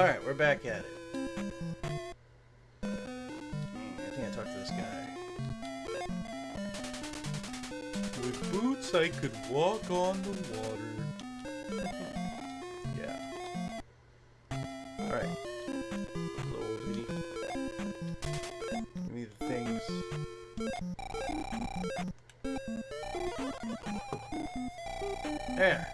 Alright, we're back at it. I think I talked to this guy. With boots, I could walk on the water. yeah. Alright. Old lady. Things. There.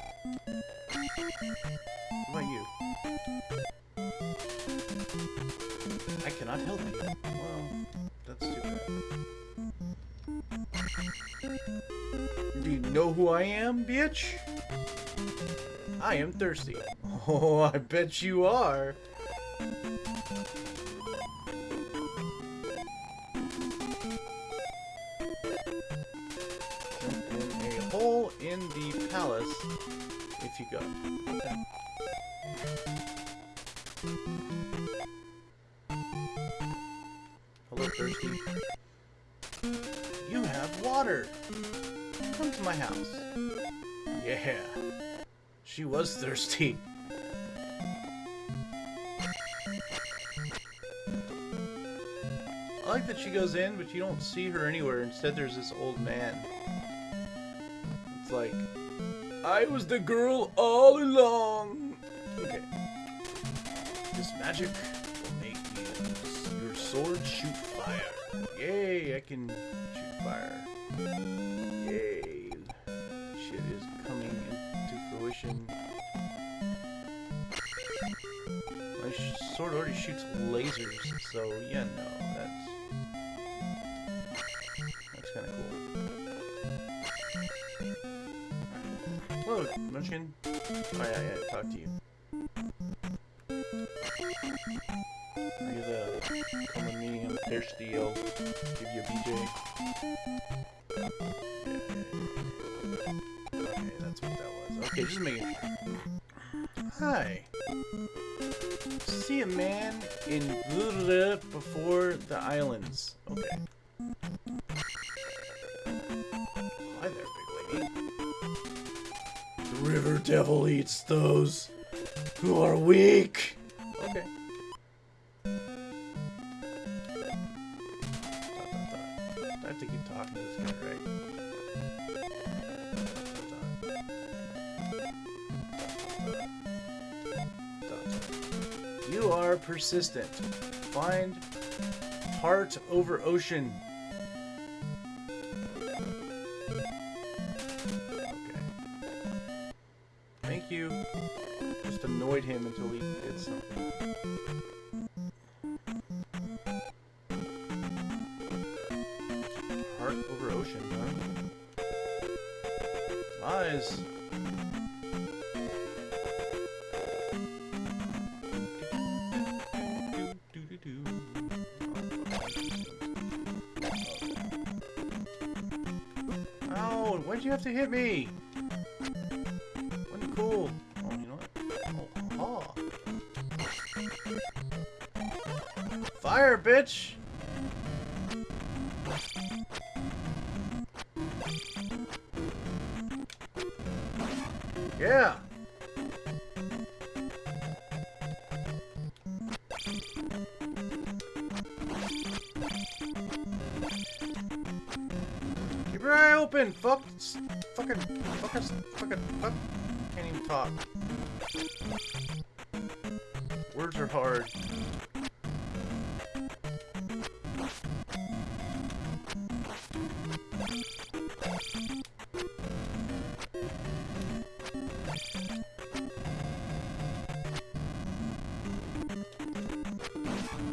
I am, bitch? I am thirsty. Oh, I bet you are. A hole in the palace if you go. Hello, Thirsty. You have water. My house. Yeah. She was thirsty. I like that she goes in, but you don't see her anywhere. Instead, there's this old man. It's like, I was the girl all along. Okay. This magic will make you, your sword shoot fire. Yay, I can shoot fire. Fruition. My sword already shoots lasers, so yeah, no, that's... That's kinda cool. Hello, Munchkin. Oh yeah, yeah, talk to you. You the... Come with me, I'm thirsty, I'll uh, give you a BJ. Sure. Hi. See a man in Blue before the islands. Okay. Hi there, big lady. The river devil eats those who are weak. You are persistent. Find heart over ocean. Okay. Thank you. Just annoyed him until he did something. Why'd you have to hit me? Cool. Oh, you know what? Oh, oh. Fire, bitch! Open! Fuck! Fucking... Fucking... Fucking... Fuck! Can't even talk. Words are hard.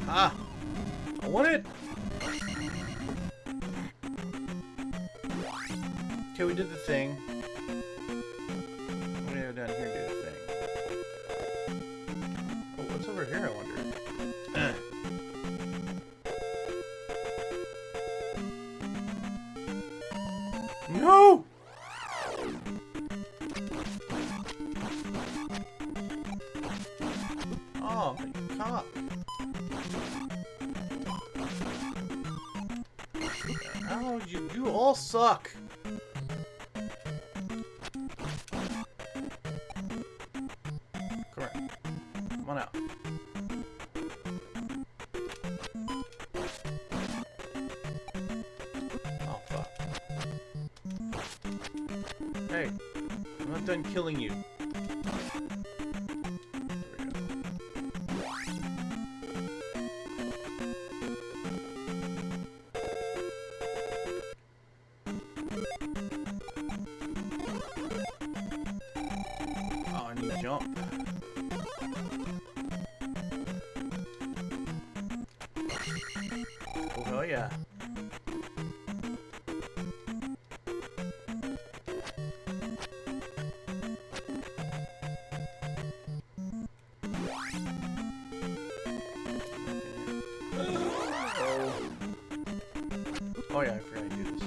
Ah! I want it! Okay, we did the thing. I'm gonna go down here do the thing. Oh, what's over here, I wonder? Eh. No! Oh, my cock. Oh, you, you all suck. Oh yeah, I forgot to do this.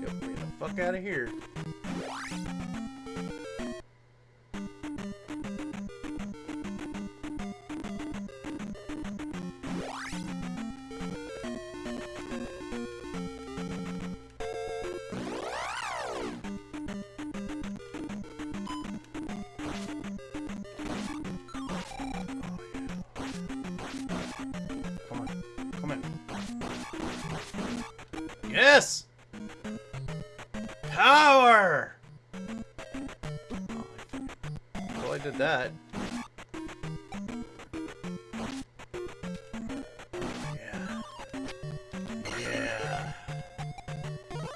Yep, we're the fuck out of here. Yes! Power! Oh, well, I did that. Yeah. Yeah.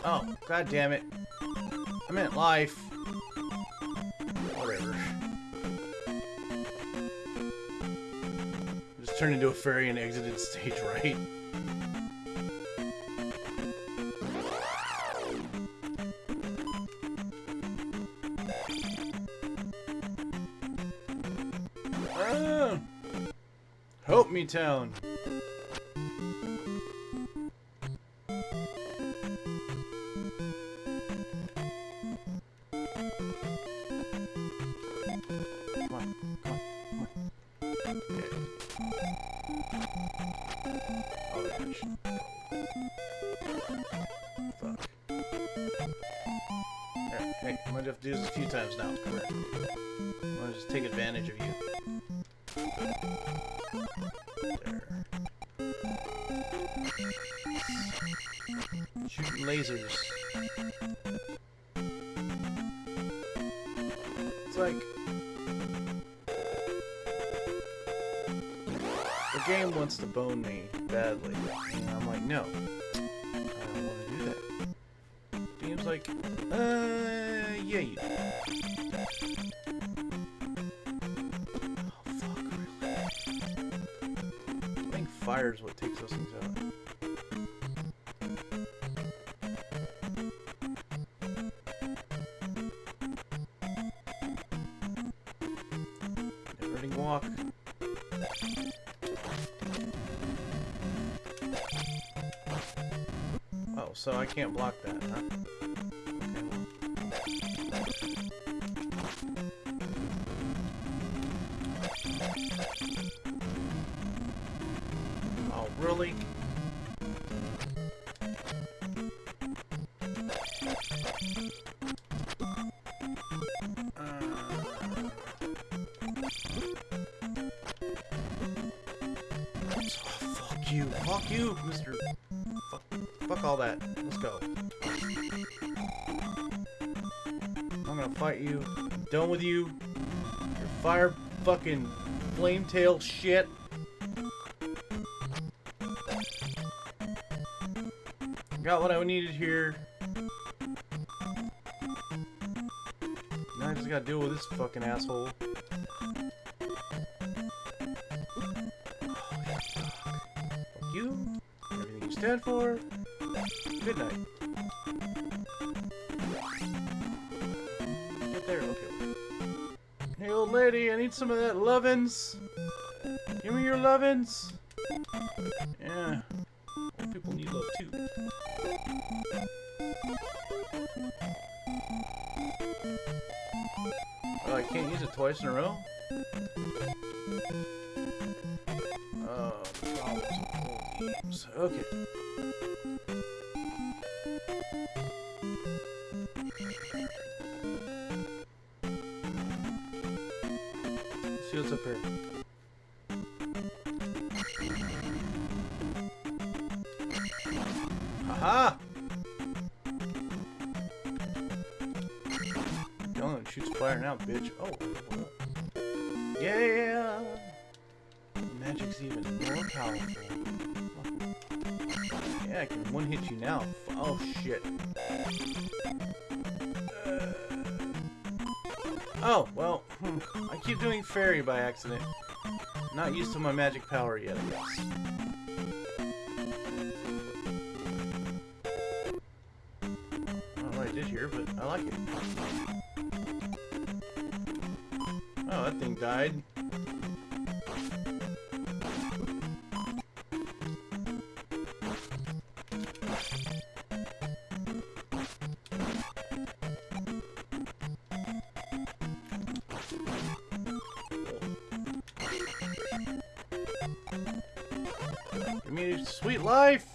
Oh, god damn it. I meant life. Whatever. Just turned into a fairy and exited stage right. A few times now. Gonna just take advantage of you. Lasers. It's like the game wants to bone me badly, and I'm like, no, I don't want to do that. The game's like, uh, yeah, you. do. Oh fuck, really? I think fire's what takes those things out. So I can't block that, huh? Okay. Oh, really? You. Mr. Fuck, fuck all that. Let's go. I'm gonna fight you. I'm done with you. Your fire fucking flame tail shit. Got what I needed here. Now I just gotta deal with this fucking asshole. Everything for. Good night. Get there, okay. Hey old lady, I need some of that lovin's. Give me your lovin's. Yeah. Old people need love too. Oh, I can't use it twice in a row? Okay. Let's see what's up here. Aha! Gun shoots fire now, bitch. Oh, yeah! Magic's even more powerful. Yeah, I can one hit you now. Oh shit. Oh, well, hmm. I keep doing fairy by accident. Not used to my magic power yet, I guess. I don't know what I did here, but I like it. Oh, that thing died. Sweet life!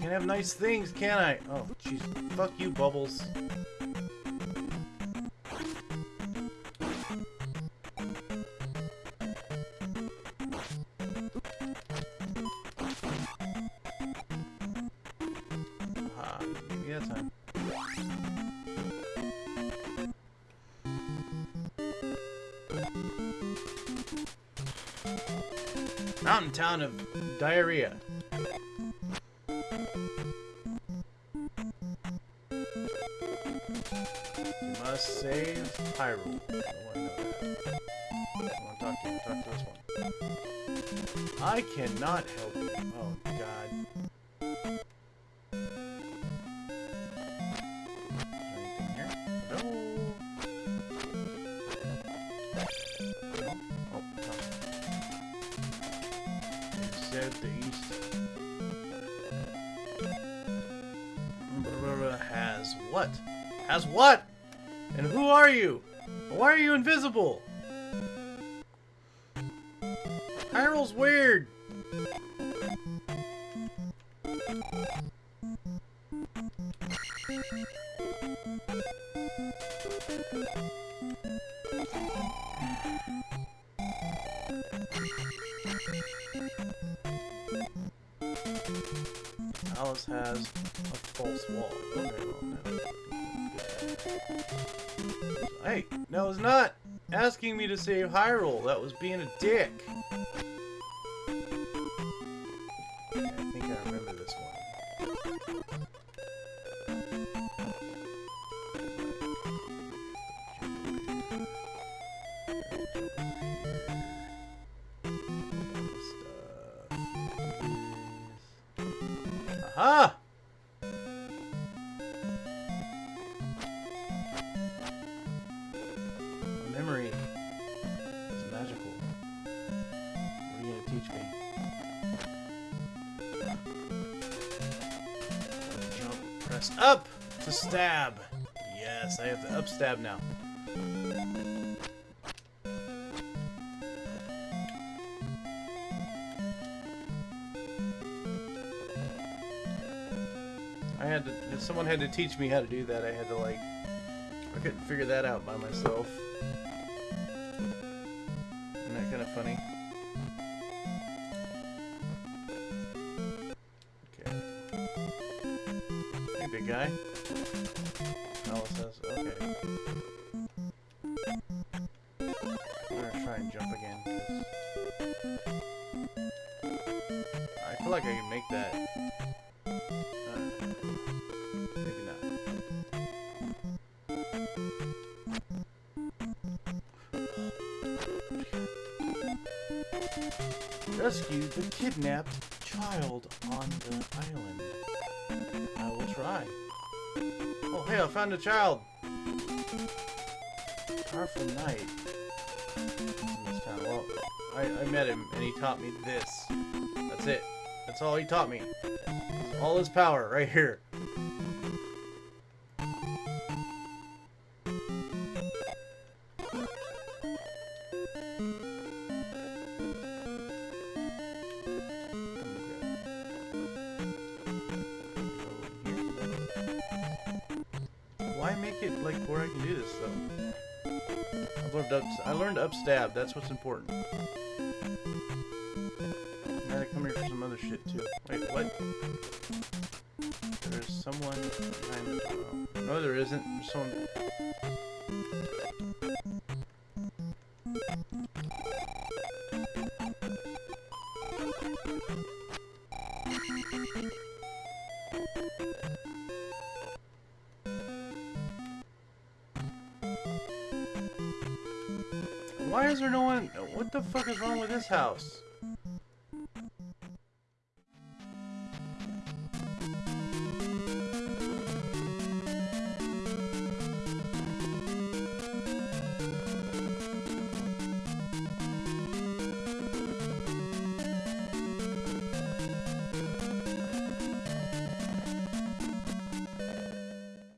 Can't have nice things, can I? Oh, jeez. Fuck you, Bubbles. Mountain town of diarrhea. You must save Hyrule. I talk to. Talk to this one. I cannot help you. Oh, God. Has what? And who are you? Why are you invisible? Hyrule's weird. Alice has a false wall. Hey, no, it's not asking me to save Hyrule. That was being a dick. I think I remember this one. Up to stab. Yes, I have to up stab now. I had to, if someone had to teach me how to do that, I had to like, I couldn't figure that out by myself. Guy. Says, okay. I'm gonna try and jump again, I feel like I can make that. Rescue the kidnapped child try. Oh, hey, I found a child. Powerful knight. Well, I, I met him and he taught me this. That's it. That's all he taught me. All his power right here. Like where I can do this though? I learned up. I learned up stab. That's what's important. I gotta come here for some other shit too. Wait, what? There's someone behind the oh. No, there isn't. There's someone. Why is there no one? What the fuck is wrong with this house?